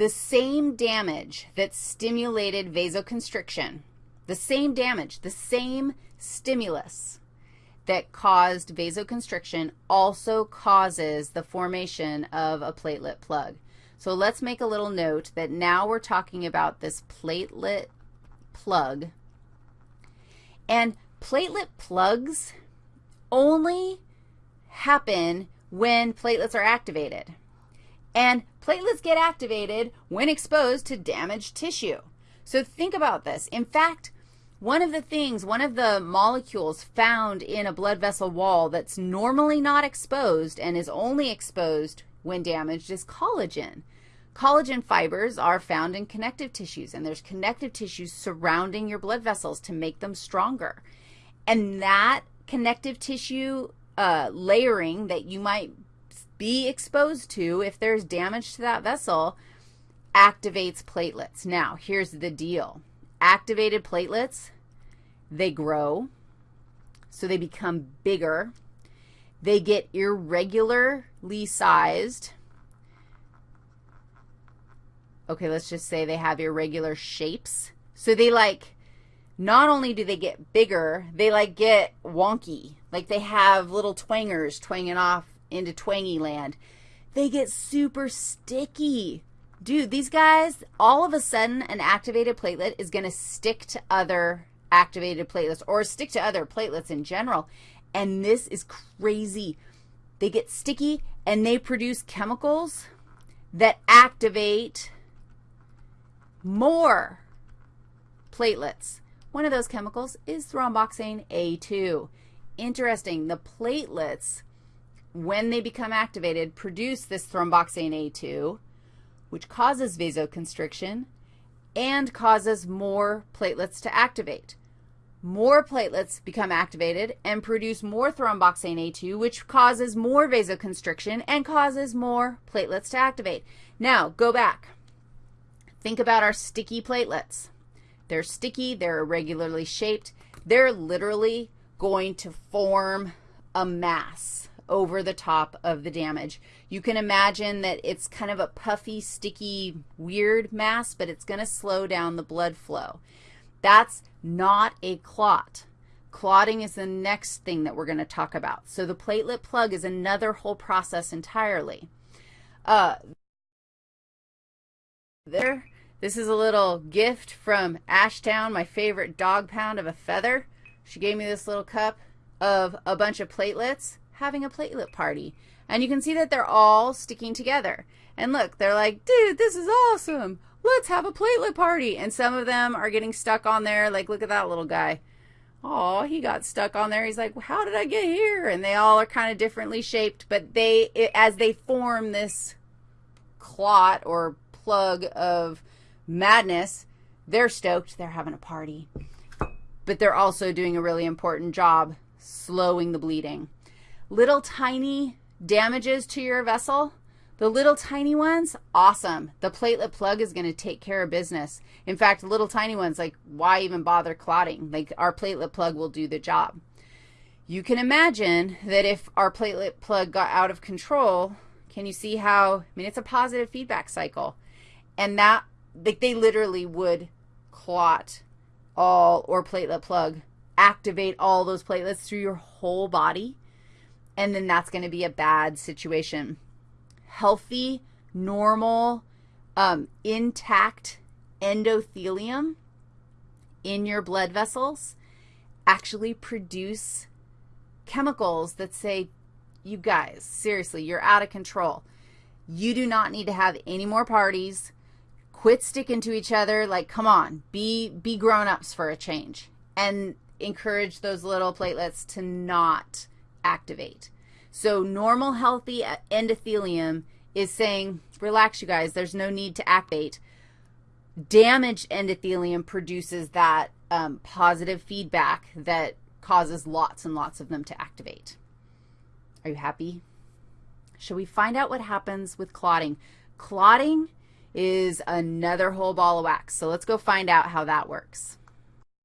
the same damage that stimulated vasoconstriction, the same damage, the same stimulus that caused vasoconstriction also causes the formation of a platelet plug. So let's make a little note that now we're talking about this platelet plug. And platelet plugs only happen when platelets are activated. And platelets get activated when exposed to damaged tissue. So think about this. In fact, one of the things, one of the molecules found in a blood vessel wall that's normally not exposed and is only exposed when damaged is collagen. Collagen fibers are found in connective tissues, and there's connective tissues surrounding your blood vessels to make them stronger. And that connective tissue uh, layering that you might be exposed to if there's damage to that vessel activates platelets. Now, here's the deal. Activated platelets, they grow, so they become bigger. They get irregularly sized. Okay, let's just say they have irregular shapes. So they like, not only do they get bigger, they like get wonky. Like they have little twangers twanging off into twangy land. They get super sticky. Dude, these guys, all of a sudden, an activated platelet is going to stick to other activated platelets or stick to other platelets in general. And this is crazy. They get sticky and they produce chemicals that activate more platelets. One of those chemicals is thromboxane A2. Interesting. The platelets when they become activated, produce this thromboxane A2, which causes vasoconstriction and causes more platelets to activate. More platelets become activated and produce more thromboxane A2, which causes more vasoconstriction and causes more platelets to activate. Now, go back. Think about our sticky platelets. They're sticky. They're irregularly shaped. They're literally going to form a mass over the top of the damage. You can imagine that it's kind of a puffy, sticky, weird mass, but it's going to slow down the blood flow. That's not a clot. Clotting is the next thing that we're going to talk about. So the platelet plug is another whole process entirely. Uh, there, this is a little gift from Ashtown, my favorite dog pound of a feather. She gave me this little cup of a bunch of platelets having a platelet party. And you can see that they're all sticking together. And look, they're like, dude, this is awesome. Let's have a platelet party. And some of them are getting stuck on there. Like, look at that little guy. Oh, he got stuck on there. He's like, how did I get here? And they all are kind of differently shaped, but they, as they form this clot or plug of madness, they're stoked. They're having a party. But they're also doing a really important job slowing the bleeding little tiny damages to your vessel, the little tiny ones, awesome. The platelet plug is going to take care of business. In fact, little tiny ones, like why even bother clotting? Like our platelet plug will do the job. You can imagine that if our platelet plug got out of control, can you see how, I mean, it's a positive feedback cycle. And that, like they literally would clot all, or platelet plug, activate all those platelets through your whole body and then that's going to be a bad situation. Healthy, normal, um, intact endothelium in your blood vessels actually produce chemicals that say, you guys, seriously, you're out of control. You do not need to have any more parties. Quit sticking to each other. Like, come on, be, be grown-ups for a change. And encourage those little platelets to not activate. So normal healthy endothelium is saying, relax, you guys, there's no need to activate. Damaged endothelium produces that um, positive feedback that causes lots and lots of them to activate. Are you happy? Shall we find out what happens with clotting? Clotting is another whole ball of wax, so let's go find out how that works.